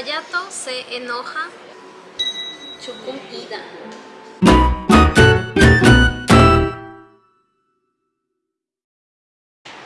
Hayato se enoja. Chukum ida.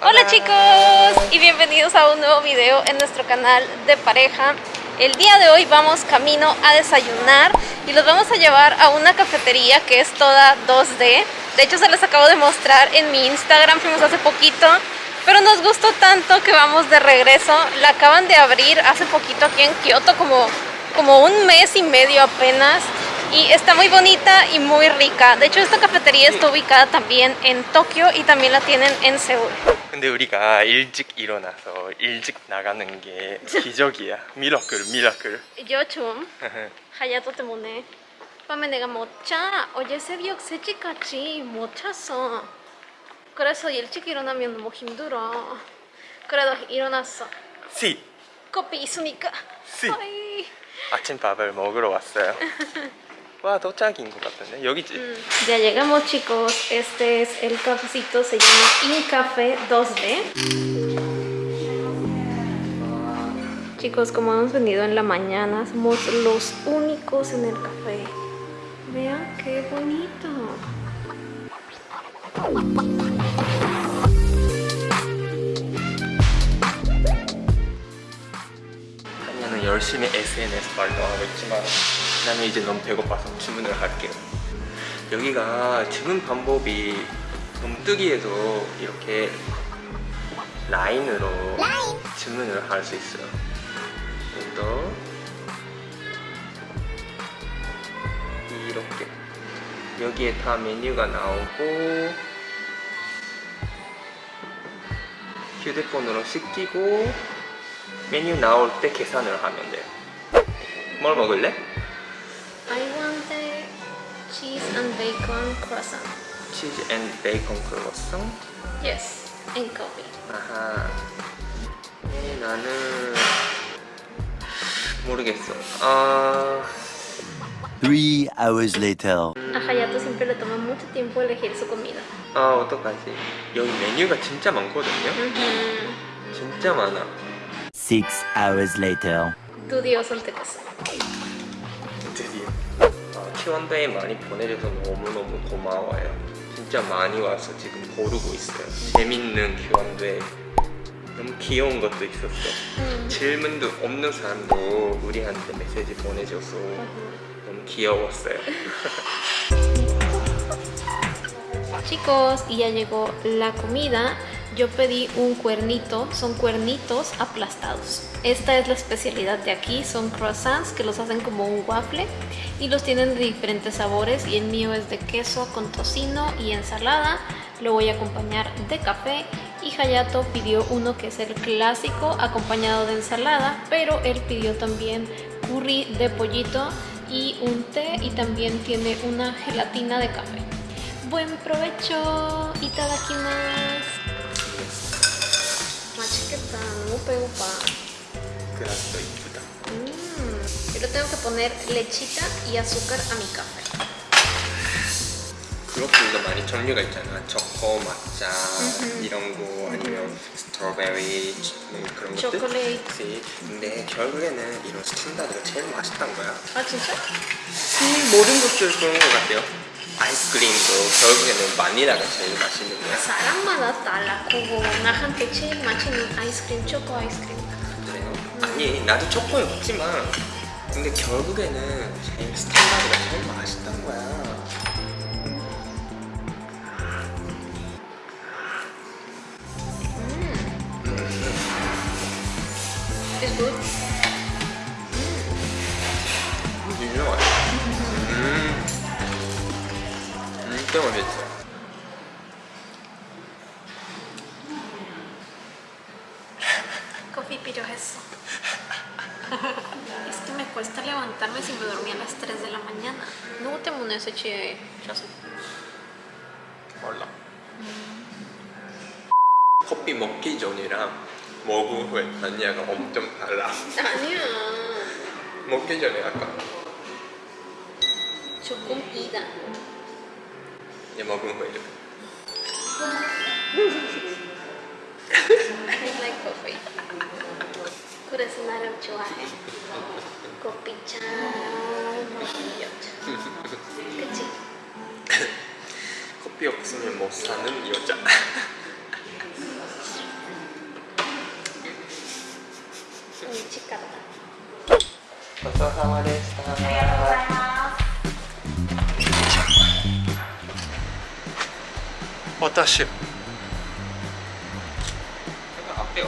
Hola chicos y bienvenidos a un nuevo video en nuestro canal de pareja El día de hoy vamos camino a desayunar y los vamos a llevar a una cafetería que es toda 2D De hecho se les acabo de mostrar en mi Instagram, fuimos hace poquito pero nos gustó tanto que vamos de regreso La acaban de abrir hace poquito aquí en Kioto como, como un mes y medio apenas y está muy bonita y muy rica. De hecho, esta cafetería está ubicada también en Tokio y también la tienen en Seúl. 근데 우리가 일찍 일어나서 일찍 나가는 게 기적이야. 미라클, 미라클. Yo 좀 하야도 때문에 밤에 내가 못 자. 어제 새벽 3시까지 못 잤어. 그래서 일찍 일어나면 너무 힘들어. 그래도 일어났어. 시! 커피 있으니까. 시! 아이. 아침밥을 먹으러 왔어요. 와, 도착인 것 같은데? 여기지? Ya llegamos chicos, este es el cafecito, se llama Incafé 2D Chicos, como hemos venido en la mañana, somos los únicos en el café Vean qué bonito 열심히 SNS 활동하고 있지만 나는 이제 너무 배고파서 주문을 할게요. 여기가 주문 방법이 놈뜨기에도 이렇게 라인으로 주문을 할 수 있어요. 또 이렇게 여기에 다 메뉴가 나오고 휴대폰으로 시키고 메뉴 나올 때 계산을 하면 돼요. 뭘 먹을래? I want the cheese and bacon croissant 치즈 앤 베이컨 크로와상? Yes, and coffee 아하. 네, 나는 모르겠어. 아, Three hours later. A Hayato siempre le toma mucho tiempo elegir su comida 아 어떡하지? 여기 메뉴가 진짜 많거든요. 진짜 많아. Six hours later. Dios 선택했어 드디어. 아, Q&A 많이 보내줘서 너무너무 고마워요. 진짜 많이 와서 지금 고르고 있어요. 재밌는 Q&A. 너무 귀여운 것도 있었어. 음. 질문도 없는 사람도 우리한테 메시지 보내줘서 너무 귀여웠어요. Chicos, y ya llegó la comida. Yo pedí un cuernito, son cuernitos aplastados. Esta es la especialidad de aquí, son croissants que los hacen como un waffle y los tienen de diferentes sabores y el mío es de queso con tocino y ensalada. Lo voy a acompañar de café y Hayato pidió uno que es el clásico acompañado de ensalada, pero él pidió también curry de pollito y un té y también tiene una gelatina de café. Buen provecho! Itadakimasu. 맛있겠다. 너무 배고파. 그라스도 이쁘다. Mm. Yo le tengo que poner lechita y azúcar a mi café. 그것들도 많이 종류가 있잖아. 초코,抹茶이런 거 아니면 스트로베리 뭐 그런 것들. 초콜릿. 근데 결국에는 이런 스탠다드가 제일 맛있단 거야. 아 진짜? 음, 모든 것들 그런 것 같아요. 아이스크림도 결국에는 바닐라가 제일 맛있는 거야. 사람마다 달라고 나한테 제일 맛있는 아이스크림 초코 아이스크림. 그래요? 아니 나도 초코를 먹지만 근데 결국에는 제일 스탠다드가 제일 맛있단 거야. It's good. 유명하네. 음. 진짜 맛있어. Coffee 필요했어. es que me cuesta levantarme si me dormí a las 3 de la mañana. 누구 때문에 새치에 잤어? 몰라. 커피 먹기 전이랑 먹은 후에 아니야가 엄청 달라. 아니야. 먹기 전에 아까. 조금 이다. 얘 먹은 후에 I like 그래서 나를 좋아해. 커피 참 여자 그치? 커피 없으면 못 사는 여자. ごちそうさまでしたありがとうございます私あっよ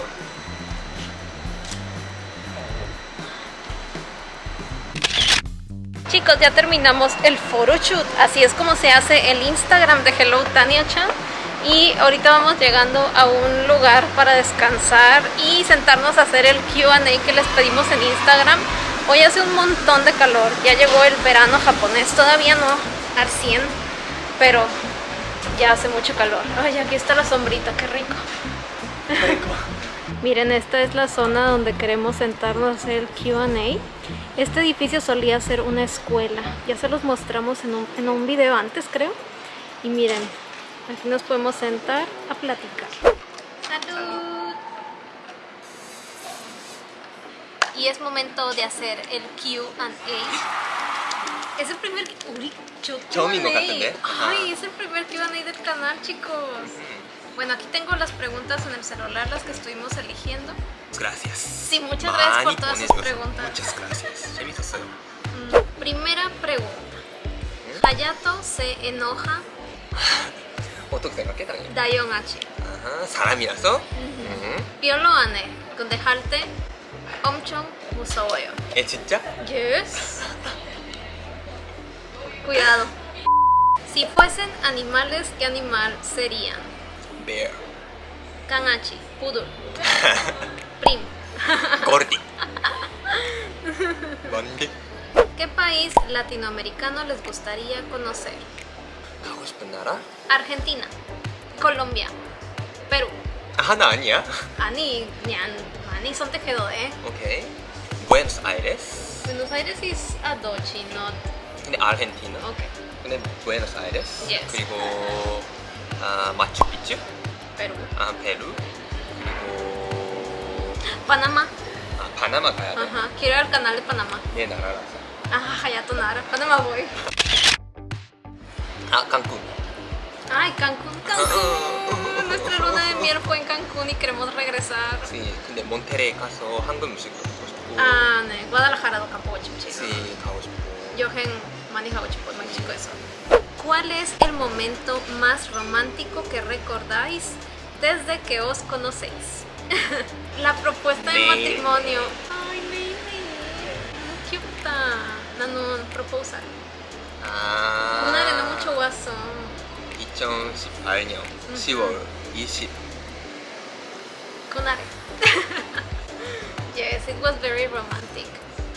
Chicos, ya terminamos el photoshoot, así es como se hace el Instagram de Hello Tania Chan. Y ahorita vamos llegando a un lugar para descansar y sentarnos a hacer el Q&A que les pedimos en Instagram. Hoy hace un montón de calor. Ya llegó el verano japonés. Todavía no al 100, pero ya hace mucho calor. Ay, aquí está la sombrita, qué rico. Miren, esta es la zona donde queremos sentarnos a hacer el Q&A. Este edificio solía ser una escuela. Ya se los mostramos en un, en un video antes, creo. Y miren, aquí nos podemos sentar a platicar. Y es momento de hacer el Q&A. Es el primer... Uy, yo 처음인 것 Q&A. 같은데? Ay, es el primer Q&A del canal, chicos. Bueno, aquí tengo las preguntas en el celular, las que estuvimos eligiendo. Gracias. Sí, muchas gracias por 많이 todas sus 보내주셔서 preguntas. Muchas gracias. 재밌었어요. Mm, Primera pregunta. Hayato se enoja 어떻게 생각해, 당연히? Dayon H. 아하, 사람이라서? 음. Piolo ane con dejarte 엄청 무서워요. 에, 진짜? Yes. Cuidado. Si fuesen animales, ¿qué animal serían? Bear. Kangachi, poodle, prim. gordi. 먼게 ¿Qué país latinoamericano les gustaría conocer? 가고 싶은 나라? Argentina, Colombia, Perú. 아, 하나 아니야? 아니, 그냥 많이 선택해도 돼. 오케이. 부에노스 아이레스. Buenos Aires is a dochi, not 근데 아르헨티나. okay. 근데 부에노스 아이레스. Yes. 그리고 아, 마추픽추. Perú. 아, 페루. 그리고 Panamá. 아, 바나마 가야 돼. Ajá. Quiero ir al canal de Panamá. 내 나라라서. Ah, Hayato Nara. Panamá voy. 아, 칸쿤. Ay, Cancún, Cancún. Nuestra luna de miel fue en Cancún y queremos regresar. Sí, 근데 몬테레이 가서 한국 음식도 먹고 싶고. Ah, 네. Guadalajara do Campo Chimchi. sí, 가고 싶고. Yohen manejaba chico, chico eso. ¿Cuál es el momento más romántico que recordáis desde que os conocéis? La propuesta de 네. matrimonio. Ay, baby. 귀엽다. 나는 proposal. 아. 그날에는 mucho 왔어. 2018년 10월 20. 그날에. yes, it was very romantic.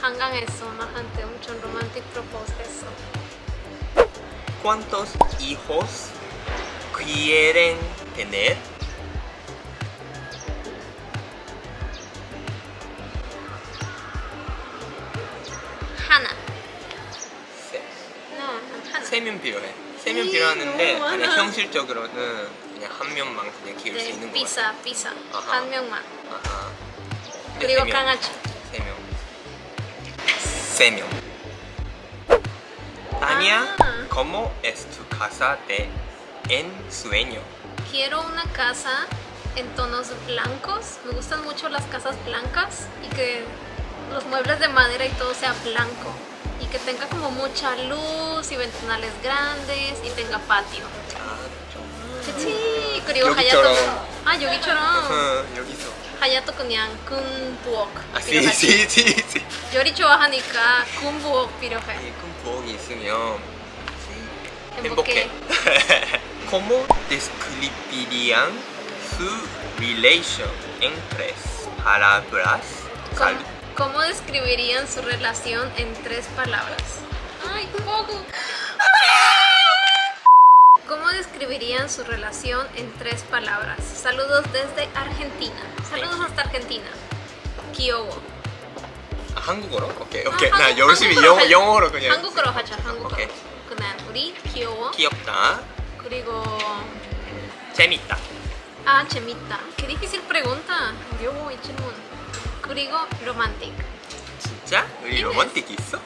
한강에서 나한테 엄청 romantic propose 했어. ¿Cuántos hijos quieren tener? 1년 그냥 한 명만 그냥 키울 네, 수 tu casa de ensueño? Quiero una casa en tonos blancos. Me gustan mucho las casas blancas y que los muebles de madera y todo sea blanco Y que tenga como mucha luz y ventanales grandes y tenga patio. 아, 좀. 그치? 그리고 여기처럼. 하야토 아 여기처럼 어, 여기서. 하야토 그냥 군부엌 아, sí, 필요하지. sí, sí, sí. 요리 좋아하니까 군부엌 필요해 큰 부엌이 있으면 행복해. 행복해. ¿Cómo describirían su relación en tres palabras? ¿Cómo, Salud. cómo describirían su relación en tres palabras? Ay, poco. ¿Cómo describirían su relación en tres palabras? Saludos desde Argentina. Saludos hasta Argentina. Kiowo. 아, 한국어로? 오케이, 아, 오케이. 나 한국- 열심히 한국어로 영, 하- 영어로 그냥. 한국어로 하자. 한국어로. 오케이. 그냥 우리 귀여워. 귀엽다. 그리고 재밌다. 아 재밌다. Qué difícil pregunta. Yo voy 질문. 그리고 romantic. 진짜? 우리 Yes. 로man틱 있어?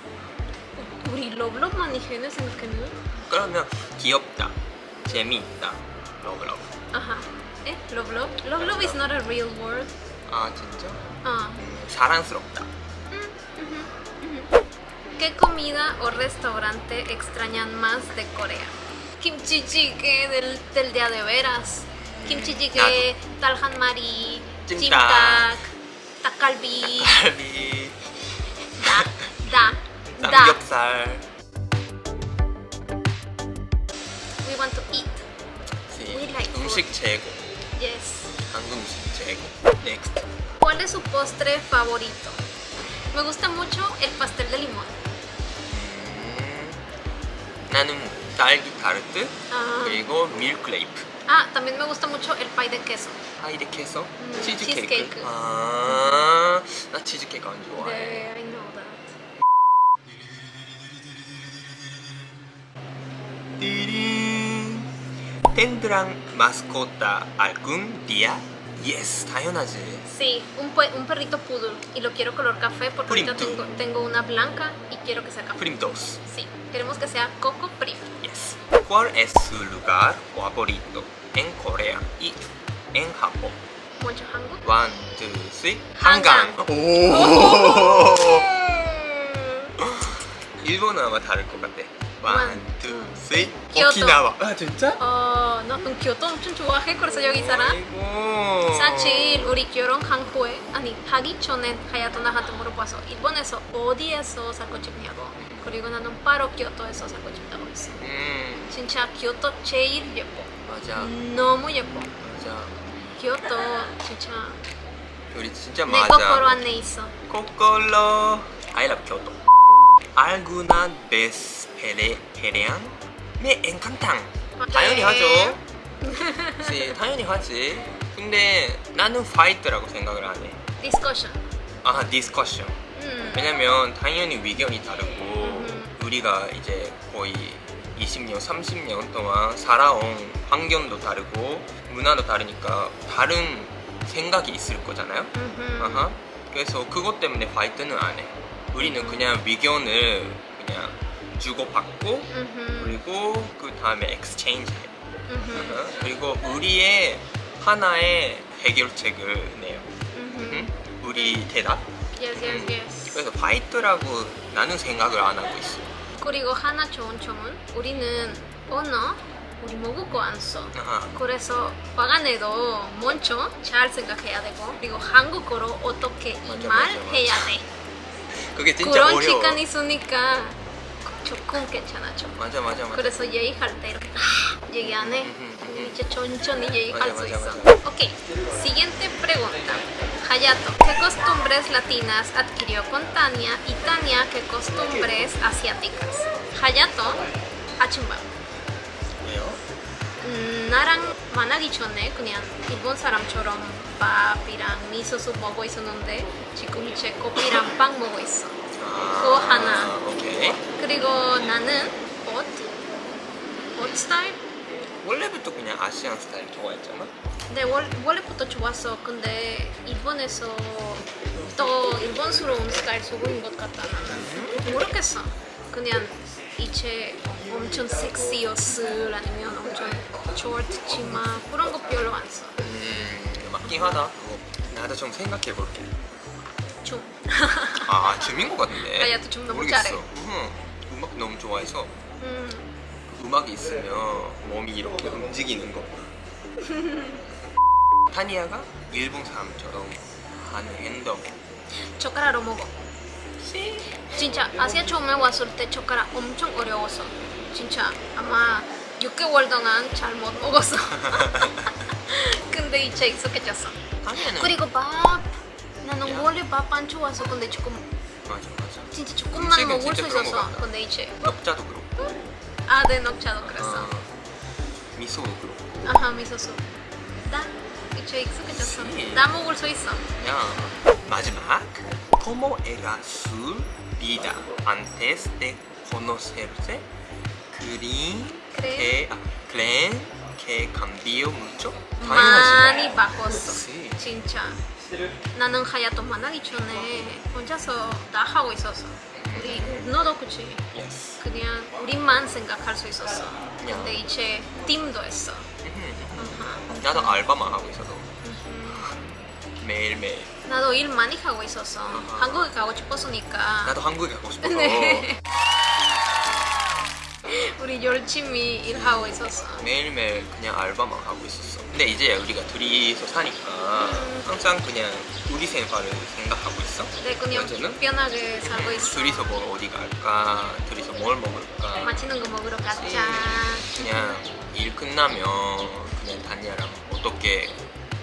우리 러블럽 많이 해내 생각했는? 그러면 귀엽다. 재미있다. 러브 러브. Ajá. ¿Eh? Love love. Love love is not a real word. 아 진짜? Ah. 음, 사랑스럽다. ¿Qué comida o restaurante extrañan más de Corea? Kimchi jjigae del, del día de veras. Kimchi jjigae, talhan mari, 찜 닭. 찜닭, 닭갈비, 갈비, 다, 다, 다. 삼겹살. We want to eat. Sí. We like 음식 최고. Yes. 한국 음식 최고. Next. ¿Cuál es su postre favorito? Me gusta mucho el pastel de limón. 음, 나는 딸기 타르트 Ah. 그리고 밀크레이프. Ah, también me gusta mucho el pie de queso. 아 이렇게 해서 음, 치즈케이크. 치즈케이크. 아, 나 치즈케이크 안 좋아해. 네, I know that. 띠링. 텐드 랑 마스코타 알군 디아? Yes, 당연하지. Sí, un, pue- un perrito poodle y lo quiero color café porque ahorita Prim. tengo, tengo una blanca y quiero que sea café. 프림도스. Sí, queremos que sea coco prim. Yes. ¿Cuál es su lugar favorito en Corea y en Japón? Mucho hango. One, two, three. 한강. 한강. 오. 일본은 아마 다를 것 같아. Two, three. Kyoto. 오키나와. 아 진짜? 어, 나 그럼 교토 엄청 좋아해. 그래서 여기 살아. 아이고. 사실 우리 결혼 한 후에 아니 하기 전에 하야토 나한테 물어봐서 일본에서 어디에서 살고 싶냐고. 그리고 나는 바로 교토에서 살고 싶다고 했어. 음 진짜 교토 제일 예뻐. 맞아 너무 예뻐. 맞아. 교토 진짜 우리 진짜 내 맞아. 거꾸로 안에 있어. 코콜로. I love Kyoto. Alguna vez pele pelean? Me encantan. 당연히 네. 하죠. 그치, 당연히 하지. 근데 나는 파이트라고 생각을 안 해. 디스커션. 아, 디스커션. 음. 왜냐면 당연히 위견이 다르고 음. 우리가 이제 거의 20년, 30년 동안 살아온 환경도 다르고 문화도 다르니까 다른 생각이 있을 거잖아요. 음흠. 아하. 그래서 그것 때문에 파이트는 안 해. 우리는 그냥 위견을 그냥 주고받고. 그리고 그 다음에 엑스체인지 해. 음흠. 아하. 그리고 우리의 하나의 해결책을 내요. 우리 대답. Yes, yes, yes. 그래서 파이트라고 나는 생각을 안 하고 있어. 그리고 하나 좋은 점은 우리는 언어 우리 모국어 안 써. 아하. 그래서 화간에도 먼저 잘 생각해야 되고 그리고 한국어로 어떻게 이 말. 해야 돼. 그게 진짜 그런 어려워. 시간 있으니까 조금 괜찮아죠. 맞아 맞아 맞아. 그래서 얘기할 때 이렇게 아, 얘기 안 해. 음, 음, 음. 이제 천천히 얘기할 맞아, 수 맞아, 있어. 맞아. Ok, siguiente pregunta. Hayato, ¿qué costumbres latinas adquirió con Tania? Y Tania, ¿qué costumbres asiáticas? Hayato, 아침밥. 왜요? 음, 나랑 만나기 전에 그냥 일본 사람처럼 밥이랑 미소스 먹고 있었는데 지금 이제 커피랑 빵 먹고 있어. 아, 그거 하나. 오케이. 그리고 나는 옷, 옷 스타일? 원래부터 그냥 아시안 스타일 좋아했잖아. 근데 원, 원래부터 좋았어. 근데 일본에서 더 일본스러운 스타일 속인 것 같다 나는. 모르겠어. 그냥 이제 엄청 섹시였을 아니면 엄청 치마 그런 거 별로 안 써. 음 맞긴 하다. 나도 좀 생각해 볼게. 좀. 아 춤인 것 같은데. 아, 야도 춤 너무 모르겠어. 잘해. 응. 음악 너무 좋아해서 음, 음악이 있으면 몸이 이렇게 움직이는 거. 타니아가 일본 사람처럼 하는 행동. 젓가락으로 먹어. 진짜 아시아 처음에 왔을 때 젓가락 엄청 어려웠어. 진짜 아마 6개월 동안 잘 못 먹었어. 근데 이제 익숙해졌어. 타니아는 그리고 밥 나는 야. 원래 밥 안 좋아서 근데 조금 맞아 맞아. 진짜 조금만 먹을 수. 같다. 근데 이제 녹자도 그렇고. 아내 녹차도 그랬어. 어, 미소도 그렇고. 아하 미소스. 나 이제 익숙해졌어. 씨. 나 먹을 수 있어. 야 마지막. ¿Cómo era su vida antes de conocerse? ¿Creen ¿Creen? Que, ¿creen que cambió mucho? 많이 바꿨어. Sí. 진짜. 나는 하야토 만나기 전에 혼자서 다 하고 있었어. 우리 너도 그치? Yes. 그냥 우리만 생각할 수 있었어. 근데 이제 팀도 했어. 음, 어, 나도 알바만 하고 있어서 매일매일 나도 일 많이 하고 있었어. 한국에 가고 싶었으니까. 나도 한국에 가고 싶어서 네. 우리 열심히 일하고 있었어. 매일매일 그냥 알바만 하고 있었어 근데 이제 우리가 둘이서 사니까 항상 그냥 우리 생활을 생각하고 있어 네, 그냥 현재는? 편하게 살고 있어. 둘이서 뭐 어디 갈까 둘이서 뭘 먹을까 맛있는 거 먹으러 가자. 그냥 일 끝나면 그냥 다니아랑 어떻게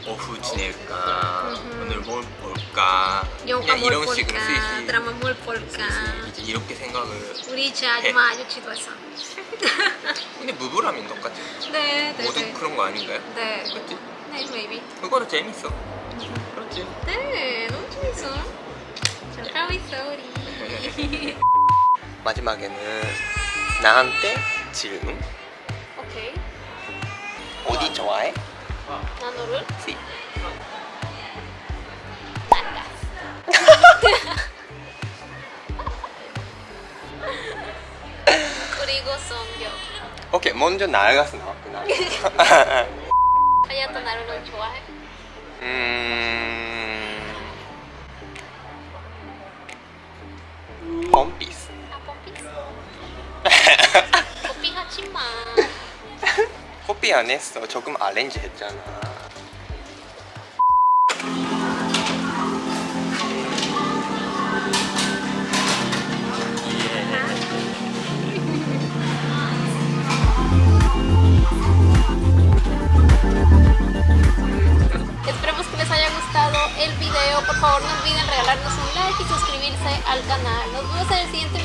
오후 지낼까. 오늘 뭘 볼까 영화 그냥 뭘 이런 식으로 볼까? 슬슬 드라마 뭘 볼까? 이제 이렇게 생각을 우리 이제 아줌마 아저씨도 했어. 근데 부부라면 똑같지 네, 네, 모두 네. 그런 거 아닌가요? 네. 그치? 네, maybe. 그거는 재밌어 그렇지? 네, 너무 재밌어. 잘하고 있어, 우리. 마지막에는 나한테 질문 오케이. 어디 좋아해? 나노를 시. 그리고 성격. 오케이 먼저 나가서 나왔구나 커피 안 했어 조금 아렌지 했잖아 Esperemos que les haya gustado el video. Por favor, no olviden regalarnos un like y suscribirse al canal. Nos vemos en el siguiente